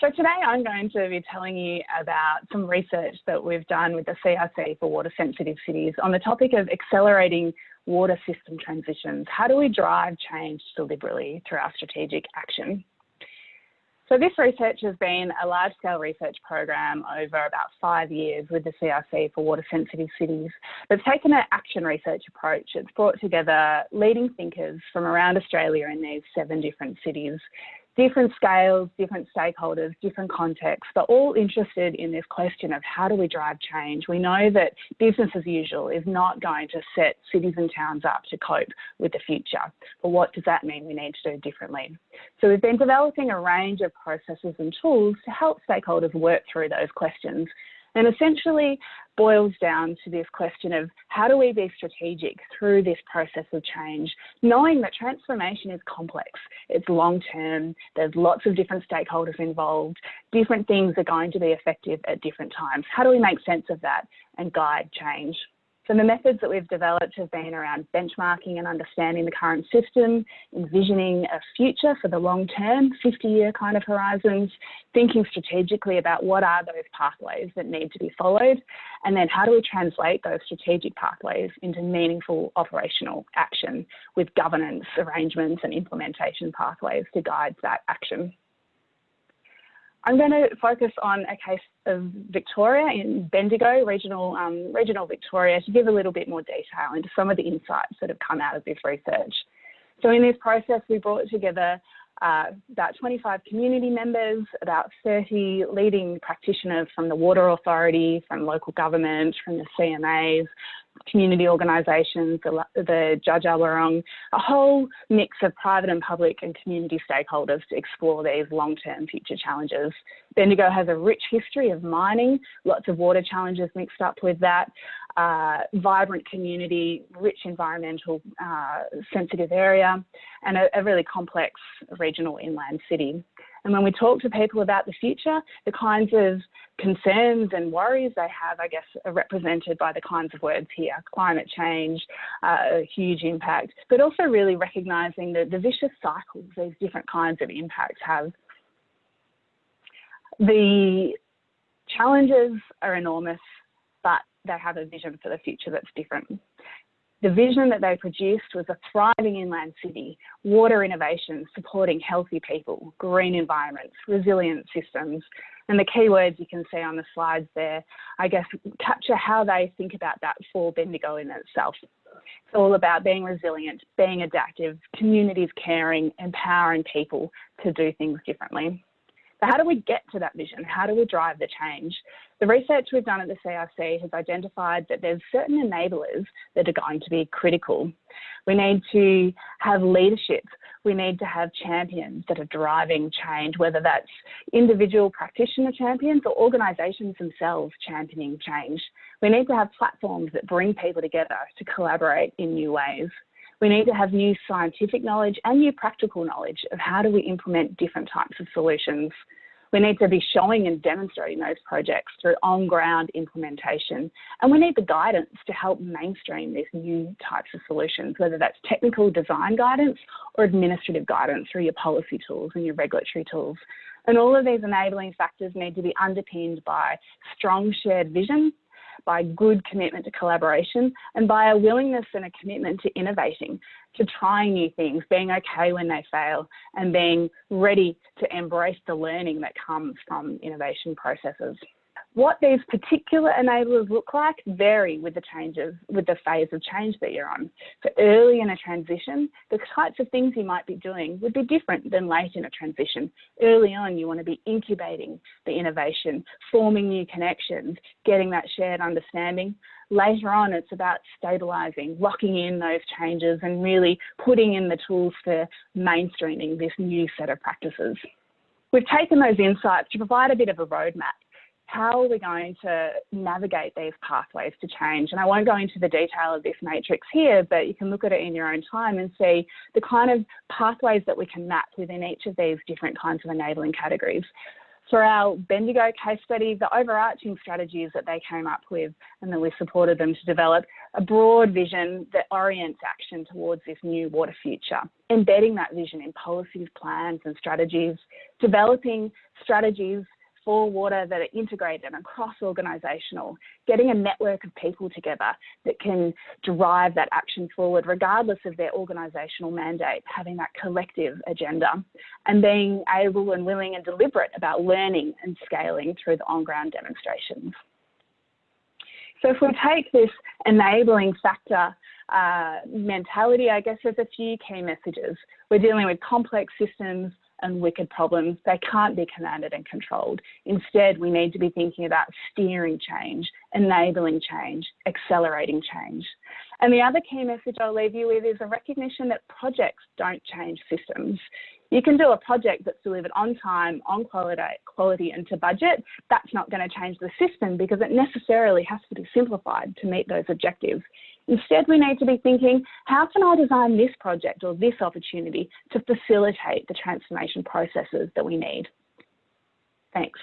So today I'm going to be telling you about some research that we've done with the CRC for water sensitive cities on the topic of accelerating water system transitions. How do we drive change deliberately through our strategic action? So this research has been a large scale research program over about five years with the CRC for water sensitive cities. It's taken an action research approach. It's brought together leading thinkers from around Australia in these seven different cities different scales, different stakeholders, different contexts, but all interested in this question of how do we drive change? We know that business as usual is not going to set cities and towns up to cope with the future. But what does that mean we need to do differently? So we've been developing a range of processes and tools to help stakeholders work through those questions and essentially boils down to this question of how do we be strategic through this process of change, knowing that transformation is complex, it's long term, there's lots of different stakeholders involved, different things are going to be effective at different times. How do we make sense of that and guide change? So the methods that we've developed have been around benchmarking and understanding the current system, envisioning a future for the long term, 50 year kind of horizons, thinking strategically about what are those pathways that need to be followed, and then how do we translate those strategic pathways into meaningful operational action with governance arrangements and implementation pathways to guide that action. I'm going to focus on a case of Victoria in Bendigo, regional, um, regional Victoria, to give a little bit more detail into some of the insights that have come out of this research. So in this process, we brought together uh, about 25 community members, about 30 leading practitioners from the Water Authority, from local government, from the CMAs, community organisations, the, the Dja a whole mix of private and public and community stakeholders to explore these long-term future challenges. Bendigo has a rich history of mining, lots of water challenges mixed up with that, uh, vibrant community, rich environmental uh, sensitive area, and a, a really complex regional inland city. And when we talk to people about the future, the kinds of concerns and worries they have, I guess, are represented by the kinds of words here climate change, uh, a huge impact, but also really recognising the, the vicious cycles these different kinds of impacts have. The challenges are enormous, but they have a vision for the future that's different. The vision that they produced was a thriving inland city, water innovation supporting healthy people, green environments, resilient systems. And the keywords you can see on the slides there, I guess, capture how they think about that for Bendigo in itself. It's all about being resilient, being adaptive, communities caring, empowering people to do things differently. So how do we get to that vision? How do we drive the change? The research we've done at the CRC has identified that there's certain enablers that are going to be critical. We need to have leadership. We need to have champions that are driving change, whether that's individual practitioner champions or organisations themselves championing change. We need to have platforms that bring people together to collaborate in new ways. We need to have new scientific knowledge and new practical knowledge of how do we implement different types of solutions. We need to be showing and demonstrating those projects through on-ground implementation. And we need the guidance to help mainstream these new types of solutions, whether that's technical design guidance or administrative guidance through your policy tools and your regulatory tools. And all of these enabling factors need to be underpinned by strong shared vision by good commitment to collaboration and by a willingness and a commitment to innovating, to trying new things, being okay when they fail and being ready to embrace the learning that comes from innovation processes. What these particular enablers look like vary with the changes, with the phase of change that you're on. So early in a transition, the types of things you might be doing would be different than late in a transition. Early on, you want to be incubating the innovation, forming new connections, getting that shared understanding. Later on, it's about stabilising, locking in those changes and really putting in the tools for mainstreaming this new set of practices. We've taken those insights to provide a bit of a roadmap how are we going to navigate these pathways to change? And I won't go into the detail of this matrix here, but you can look at it in your own time and see the kind of pathways that we can map within each of these different kinds of enabling categories. For our Bendigo case study, the overarching strategies that they came up with and that we supported them to develop a broad vision that orients action towards this new water future, embedding that vision in policies, plans and strategies, developing strategies for water that are integrated and cross-organisational, getting a network of people together that can drive that action forward regardless of their organisational mandate, having that collective agenda, and being able and willing and deliberate about learning and scaling through the on-ground demonstrations. So if we take this enabling factor uh, mentality, I guess there's a few key messages. We're dealing with complex systems and wicked problems. They can't be commanded and controlled. Instead, we need to be thinking about steering change, enabling change, accelerating change. And the other key message I'll leave you with is a recognition that projects don't change systems. You can do a project that's delivered on time, on quality, quality and to budget. That's not going to change the system because it necessarily has to be simplified to meet those objectives. Instead, we need to be thinking, how can I design this project or this opportunity to facilitate the transformation processes that we need? Thanks.